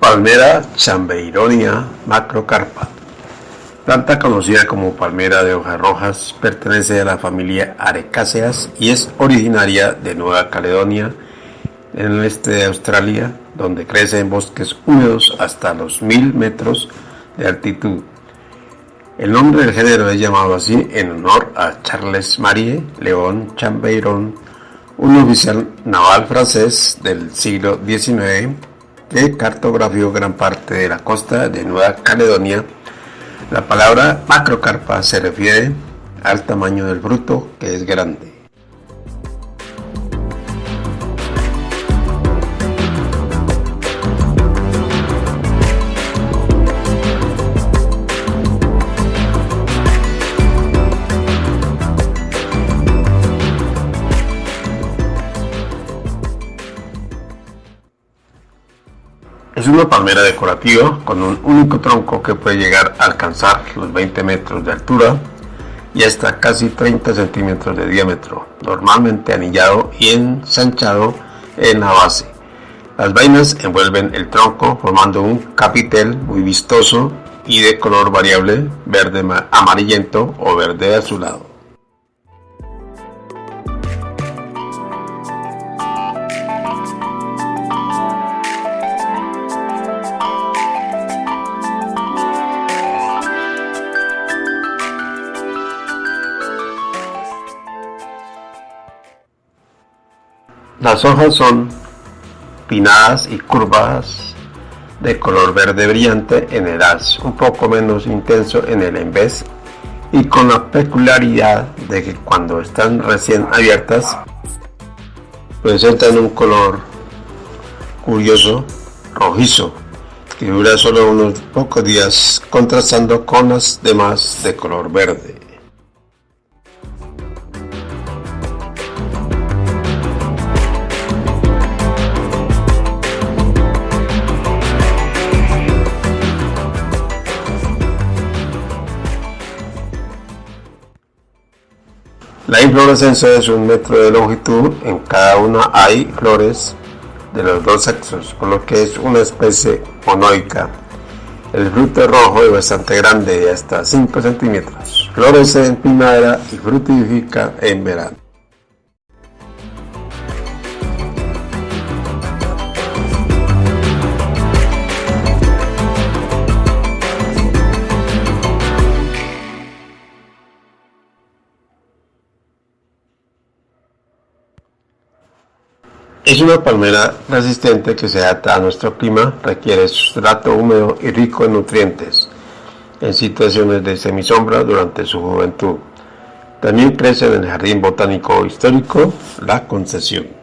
Palmera Chambeironia macrocarpa. Planta conocida como palmera de hojas rojas, pertenece a la familia Arecáceas y es originaria de Nueva Caledonia, en el este de Australia, donde crece en bosques húmedos hasta los mil metros de altitud. El nombre del género es llamado así en honor a Charles Marie León Chambeiron, un oficial naval francés del siglo XIX que cartografió gran parte de la costa de Nueva Caledonia. La palabra macrocarpa se refiere al tamaño del fruto, que es grande. Es una palmera decorativa con un único tronco que puede llegar a alcanzar los 20 metros de altura y hasta casi 30 centímetros de diámetro, normalmente anillado y ensanchado en la base. Las vainas envuelven el tronco formando un capitel muy vistoso y de color variable, verde amarillento o verde azulado. Las hojas son pinadas y curvadas de color verde brillante en el haz, un poco menos intenso en el envés y con la peculiaridad de que cuando están recién abiertas presentan un color curioso rojizo que dura solo unos pocos días contrastando con las demás de color verde. La inflorescencia es un metro de longitud, en cada una hay flores de los dos sexos, por lo que es una especie monoica. El fruto es rojo y bastante grande, de hasta 5 centímetros. Florece en primavera y fructifica en verano. Es una palmera resistente que se adapta a nuestro clima, requiere sustrato húmedo y rico en nutrientes, en situaciones de semisombra durante su juventud. También crece en el Jardín Botánico Histórico La Concesión.